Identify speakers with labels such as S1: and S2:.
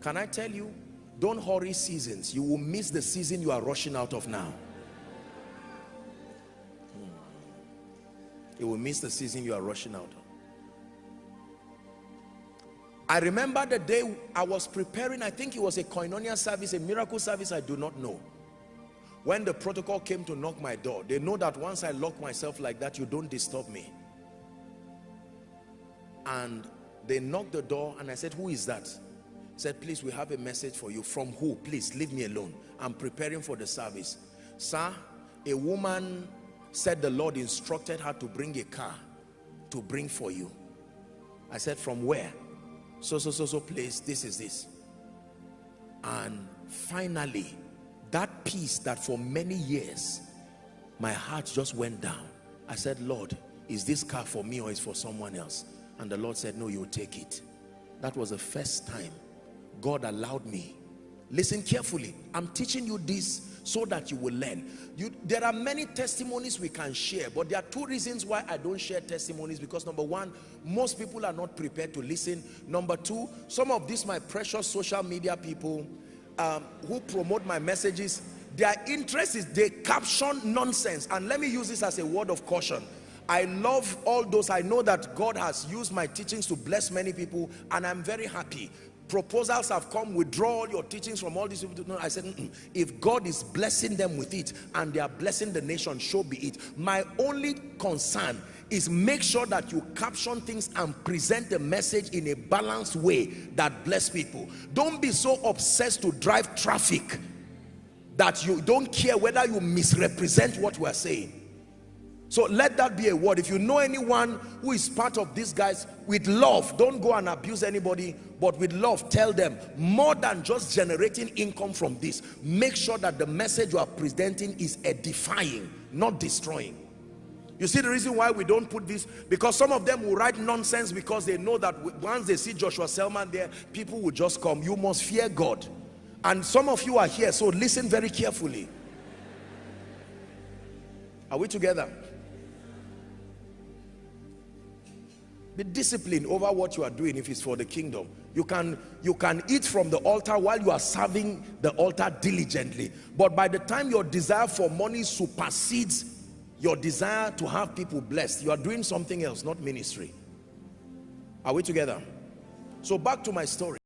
S1: can I tell you don't hurry seasons. You will miss the season you are rushing out of now. Hmm. you will miss the season you are rushing out of. I remember the day I was preparing I think it was a koinonia service a miracle service I do not know. When the protocol came to knock my door they know that once I lock myself like that you don't disturb me. And they knocked the door and I said who is that said please we have a message for you. From who? Please leave me alone. I'm preparing for the service. Sir a woman said the Lord instructed her to bring a car to bring for you. I said from where? So so so so place this is this. And finally that peace that for many years my heart just went down. I said Lord is this car for me or is for someone else? And the Lord said no you take it. That was the first time God allowed me. Listen carefully. I'm teaching you this so that you will learn. You there are many testimonies we can share but there are two reasons why I don't share testimonies. Because number one most people are not prepared to listen. Number two some of these my precious social media people um, who promote my messages their interest is they caption nonsense. And let me use this as a word of caution. I love all those. I know that God has used my teachings to bless many people and I'm very happy proposals have come withdraw all your teachings from all these people no, I said mm -mm. if God is blessing them with it and they are blessing the nation show be it. My only concern is make sure that you caption things and present the message in a balanced way that bless people. Don't be so obsessed to drive traffic that you don't care whether you misrepresent what we're saying so let that be a word. If you know anyone who is part of these guys, with love, don't go and abuse anybody, but with love, tell them more than just generating income from this. Make sure that the message you are presenting is edifying, not destroying. You see the reason why we don't put this? Because some of them will write nonsense because they know that once they see Joshua Selman there, people will just come. You must fear God. And some of you are here, so listen very carefully. Are we together? Be disciplined over what you are doing if it's for the kingdom. You can you can eat from the altar while you are serving the altar diligently. But by the time your desire for money supersedes your desire to have people blessed you are doing something else not ministry. Are we together? So back to my story